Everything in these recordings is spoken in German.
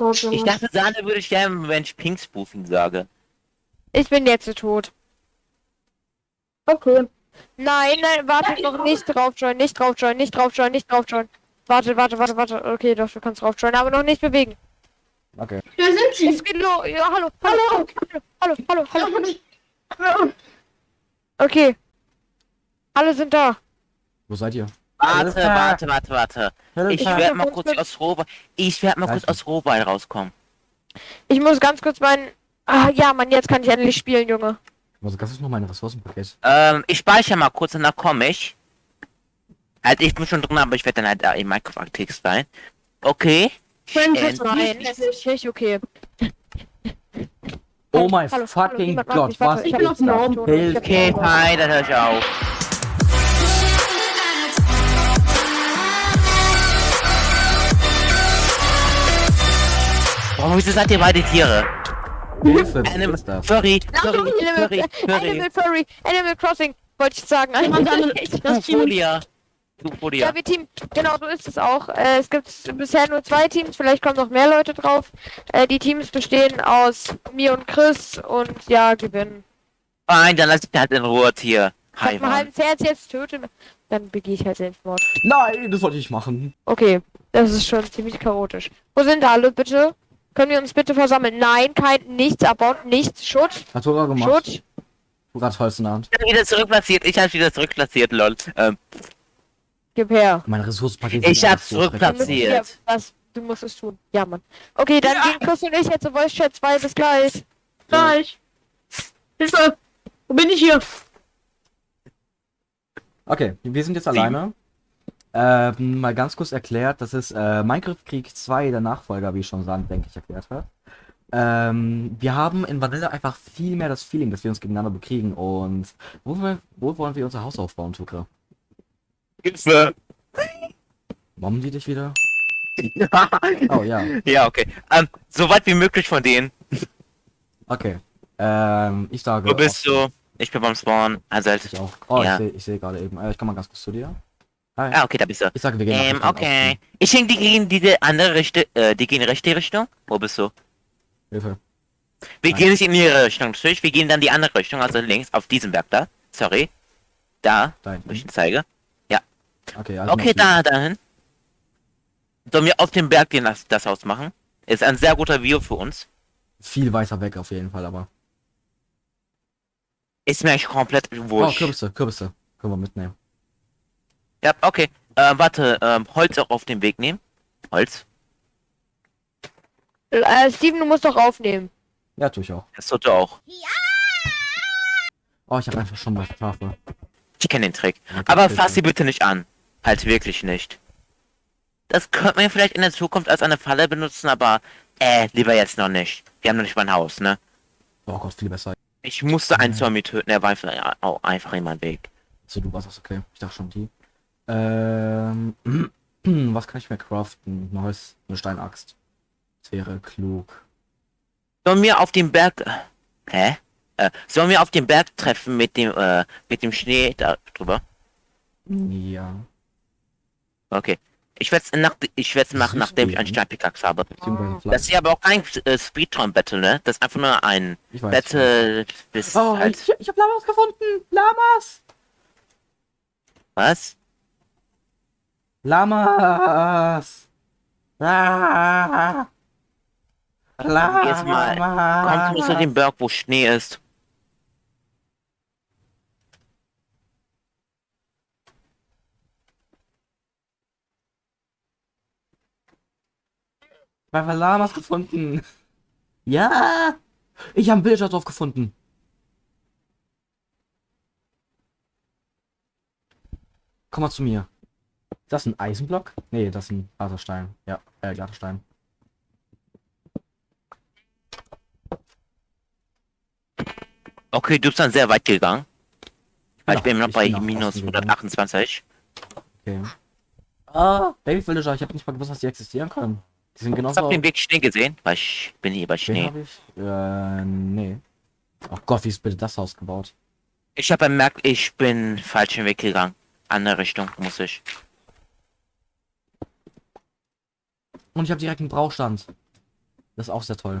Junge. Ich dachte, Sahne würde sterben, wenn ich Pink Spoofing sage. Ich bin jetzt tot. Okay. Nein, nein, warte noch nicht drauf joinen, nicht drauf joinen, nicht drauf joinen, nicht drauf joinen. Warte, warte, warte, warte. Okay, doch, du kannst drauf joinen, aber noch nicht bewegen. Okay. Da sind sie. Es geht los. Ja, hallo, hallo, hallo, hallo, hallo, hallo. Okay. Alle sind da. Wo seid ihr? Warte, warte, warte, warte. Ich Ich werde mal kurz aus Rohbei. Ich werde mal kurz aus Rohbei rauskommen. Ich muss ganz kurz meinen. Ah, ja, Mann, jetzt kann ich endlich spielen, Junge. Also, das ist noch mein Ressourcenpaket. Ähm, ich speichere mal kurz und dann komme ich. Halt, ich bin schon drin, aber ich werde dann halt da in Minecraft aktiv sein. Okay. Äh, Nein, das ist nicht okay. Oh mein fucking Gott, was ich bin hab- auf dem Raum. ich ich Okay, fein, dann höre ich auf. Warum wieso seid ihr beide Tiere? Animal, ist das? Furry, Furry, Animal, Furry, Furry. Animal Furry, Animal Crossing, wollte ich sagen. Das Team. Folia. Ja, wir Team, genau, so ist es auch. Äh, es gibt bisher nur zwei Teams, vielleicht kommen noch mehr Leute drauf. Äh, die Teams bestehen aus mir und Chris und ja, gewinnen. Nein, dann lass ich halt in Ruhe, Tier. Wenn Hi, ich mein halbes Herz jetzt töte, dann begehe ich halt Selbstmord. Nein, das wollte ich machen. Okay, das ist schon ziemlich chaotisch. Wo sind alle, bitte? Können wir uns bitte versammeln? Nein, kein, nichts abbauen, nichts, Schutt, Hat Tora gemacht. Schutt. Du gerade Holz in der Hand. Ich hab wieder zurückplatziert. Ich hab wieder zurückplatziert, lol. Ähm, Gib her. Mein Ressourcenpaket Ich ist hab einfach so zurückplatziert. Ja, was, du musst es tun. Ja, Mann. Okay, dann gehen Chris und ich jetzt zu Voice Chat 2, bis gleich. Gleich. Hilfe. Wo bin ich hier? Okay, wir sind jetzt alleine. Ähm, mal ganz kurz erklärt, das ist äh, Minecraft Krieg 2, der Nachfolger, wie schon Sand, denke ich, erklärt hat. Ähm, wir haben in Vanilla einfach viel mehr das Feeling, dass wir uns gegeneinander bekriegen und wo, wir, wo wollen wir unser Haus aufbauen, Tukra? Hilfe. Mobben die dich wieder? Oh ja, ja, okay. Ähm, so weit wie möglich von denen. okay. Ähm, ich sage... Wo bist du? Ich bin beim Spawn. Also halt. Ich auch. Oh, Ja. ich sehe ich seh gerade eben. Äh, ich komme mal ganz kurz zu dir. Hi. Ah, okay, da bist du. Ich sage, wir gehen Ähm, Richtung okay. Ich denke, die gehen diese andere Richtung, äh, die gehen in rechte Richtung. Wo bist du? Hilfe. Wir Nein. gehen nicht in ihre Richtung, natürlich. Wir gehen dann die andere Richtung, also links, auf diesem Berg da. Sorry. Da, Da wo ich zeige. Okay, also Okay, da, dahin. Sollen wir auf dem Berg den, das, das Haus machen? Ist ein sehr guter View für uns. Viel weiter weg auf jeden Fall, aber. Ist mir eigentlich komplett Oh, wurscht. Kürbisse, Kürbisse. Können wir mitnehmen. Ja, okay. Äh, warte, ähm, Holz auch auf den Weg nehmen. Holz. Äh, Steven, du musst doch aufnehmen. Ja, tue ich auch. Das sollte auch. Oh, ich habe einfach schon mal Tafel. Ich kenne den Trick. Okay, Aber fass sie bitte nicht an. Halt wirklich nicht. Das könnte man vielleicht in der Zukunft als eine Falle benutzen, aber äh, lieber jetzt noch nicht. Wir haben noch nicht mal ein Haus, ne? Oh Gott, viel besser. Ich musste einen Ja. Zombie töten, er war einfach, ja, auch einfach in meinem Weg. So, du warst das okay. Ich dachte schon die. Ähm, was kann ich mir craften? Ein Holz, eine Steinaxt. Das wäre klug. Sollen wir auf dem Berg. Hä? Äh, sollen wir auf dem Berg treffen mit dem, äh, mit dem Schnee da drüber? Ja. Okay. Ich werde es nach, ich werd's machen, nachdem ich einen ne? Steinpickaxe habe. Das ist ja aber auch kein äh, Speedrun-Battle, ne? Das ist einfach nur ein Ich weiß. Battle bis Oh, halt. ich, ich habe Lamas gefunden. Lamas. Was? Lamas. Ah. Jetzt mal. Kommst du zu dem Berg, wo Schnee ist? Weil wir Lamas gefunden. Ja. Ich habe einen drauf gefunden. Komm mal zu mir. Ist das ein Eisenblock? Nee, das ist ein harter Stein. Ja, äh, glatter Stein. Okay, du bist dann sehr weit gegangen. Weil ich bin noch ich bei bin minus Osten gegangen. 128. Okay. Ah, Baby Villager, ich habe nicht mal gewusst, dass die existieren können. Die sind genauso. auf dem Weg Schnee gesehen? Weil ich bin hier bei Schnee. ich? Äh, nee. Oh Gott, wie ist bitte das Haus gebaut? Ich habe bemerkt, ich bin falschen Weg gegangen. Andere Richtung muss ich. Und ich habe direkt einen Brauchstand. Das ist auch sehr toll.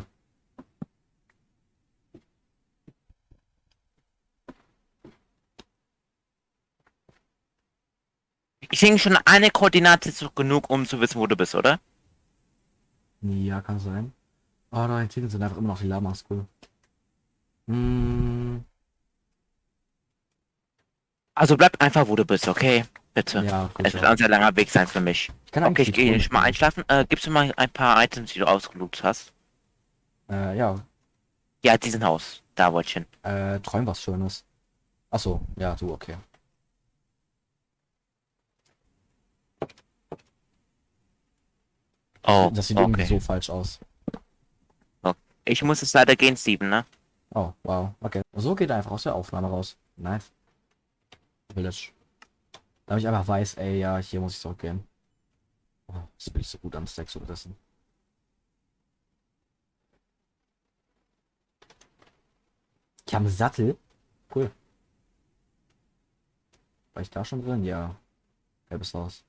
Ich denke schon eine Koordinate ist doch genug, um zu wissen, wo du bist, oder? Ja, kann sein. Oh, da hinten sind einfach immer noch die Lamas, cool. Hm, Also bleib einfach, wo du bist, okay? Bitte. ja. Es wird ein sehr langer Weg sein für mich. Ich kann Okay, ich gehe schon mal einschlafen. Äh, gibst du mal ein paar Items, die du ausgeloot hast? Äh, ja, Ja, diesen Haus. Da wollte ich hin. äh, träum was Schönes. Achso, ja, du, okay. Oh, das sieht irgendwie okay. so falsch aus. Ich muss es leider gehen, Steven, ne? Oh, wow, okay. So geht er einfach aus der Aufnahme raus. Nice. Village. Damit ich einfach weiß, ey, ja, hier muss ich zurückgehen. Oh, das will ich so gut am Stack so wissen. Ich habe einen Sattel. Cool. War ich da schon drin? Ja. Gelbes Haus.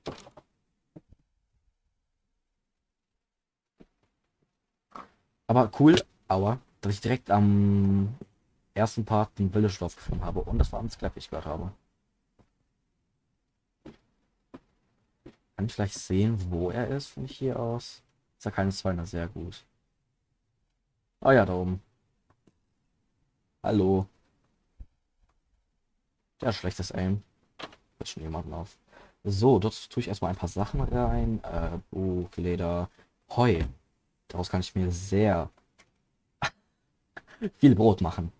Aber cool, aua, dass ich direkt am ersten Part den Village-Dorf gefunden habe. Und das war knapp, wie ich gehört habe. Kann ich vielleicht sehen, wo er ist von hier aus? Ist ja keine Zweiner, sehr gut. Ah ja, da oben. Hallo. Ja, schlechtes Aim. Wird schon jemanden auf. So, dort tue ich erstmal ein paar Sachen rein. Äh, Buch, Leder, Heu. Daraus kann ich mir sehr viel Brot machen.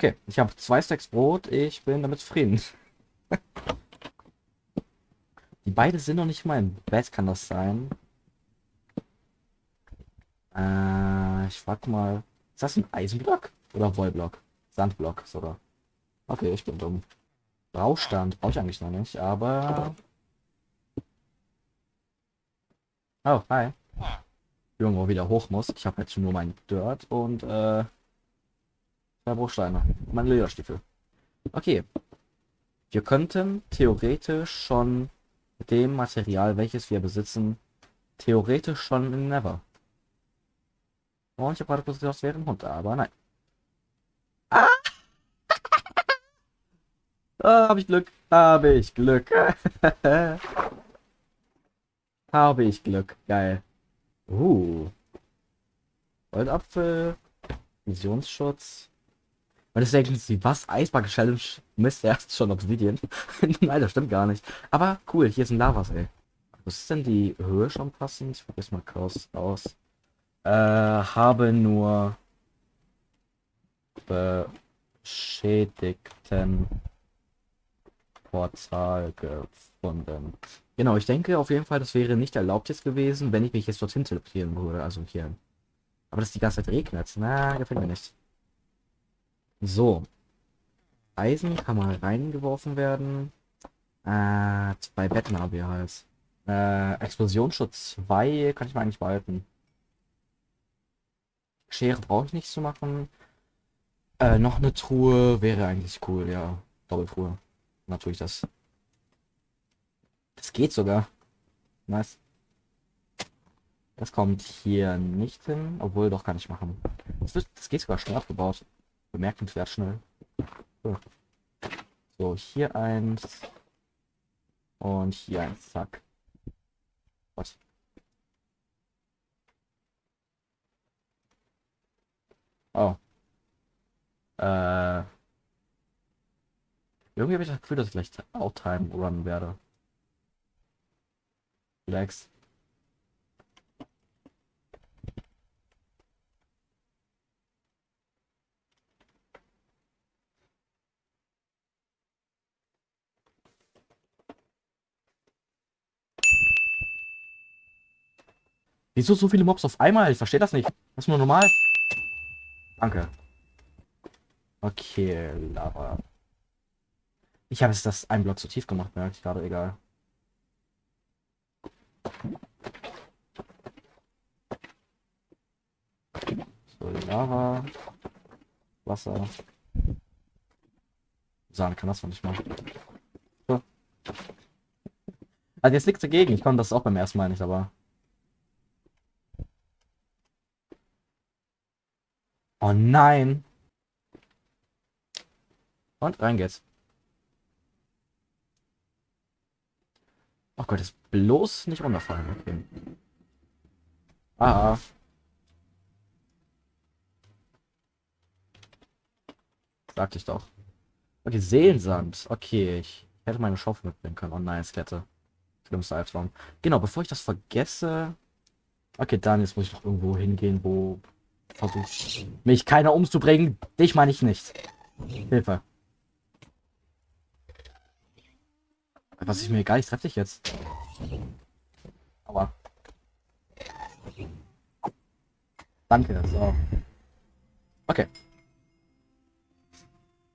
Okay, ich habe zwei Stacks Brot. Ich bin damit zufrieden. Die beide sind noch nicht mal im Bett, kann das sein? Äh, ich frag mal. Ist das ein Eisenblock? Oder Wollblock? Sandblock sogar. Okay, ich bin dumm. Braustand brauche ich eigentlich noch nicht, aber. Oh, hi. Irgendwo wieder hoch muss. Ich habe jetzt nur mein Dirt und äh. Zwei Bruchsteine. und Meine Lederstiefel. Okay. Wir könnten theoretisch schon mit dem Material, welches wir besitzen, theoretisch schon in Never. Und ich habe gerade gesagt, das wäre ein Hund, aber nein. Ah! ah habe ich Glück. Habe ich Glück. habe ich Glück. Geil. Uh. Goldapfel. Visionsschutz. Und das denken sie, was? Eisbacke Challenge? Mist, erst schon Obsidian. Nein, das stimmt gar nicht. Aber cool, hier ist ein Lavas, ey. Was ist denn die Höhe schon passend? Ich probiere mal kurz aus. Äh, habe nur beschädigten Portal gefunden. Genau, ich denke auf jeden Fall, das wäre nicht erlaubt jetzt gewesen, wenn ich mich jetzt dorthin teleportieren würde, also hier. Aber dass die ganze Zeit regnet, na, gefällt mir nicht. So. Eisen kann mal reingeworfen werden. Äh, zwei Betten haben wir halt. Äh, Explosionsschutz 2 kann ich mal eigentlich behalten. Schere brauche ich nicht zu machen. Äh, noch eine Truhe wäre eigentlich cool, ja. Doppeltruhe. Natürlich das. Das geht sogar. Nice. Das kommt hier nicht hin, obwohl doch kann ich machen. Das, das geht sogar schnell abgebaut. Bemerkenswert schnell. So. hier eins. Und hier eins. Zack. Was? Oh. Äh. Irgendwie habe ich das Gefühl, dass ich gleich Outtime runnen werde. Relax. Wieso so viele Mobs auf einmal? Ich verstehe das nicht. Das ist nur normal. Danke. Okay, Lava. Ich habe es das ein Block zu tief gemacht, merke ich gerade, egal. So, Lava. Wasser. sagen kann, das fand ich mal. So. Also jetzt nichts dagegen, ich konnte das auch beim ersten Mal nicht, aber. Oh nein! Und rein geht's. Oh Gott, jetzt bloß nicht runterfallen. Okay. Ah. Sagte ich doch. Okay, Seelensand. Okay, ich hätte meine Schaufel mitbringen können. Oh nein, Skette. Schlimmster Albtraum. Genau, bevor ich das vergesse. Okay, dann jetzt muss ich noch irgendwo hingehen, wo versucht mich keiner umzubringen. Dich meine ich nicht. Hilfe. Was ist mir egal, ich treffe dich jetzt. Aber. Danke, so. Okay.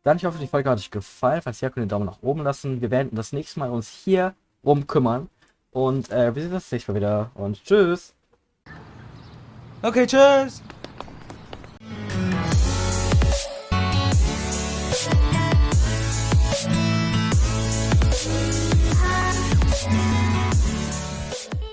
Dann, ich hoffe, die Folge hat euch gefallen. Falls ja, könnt ihr den Daumen nach oben lassen. Wir werden das nächste Mal uns hier rum kümmern. Und äh, wir sehen uns das nächste Mal wieder. Und tschüss. Okay, tschüss.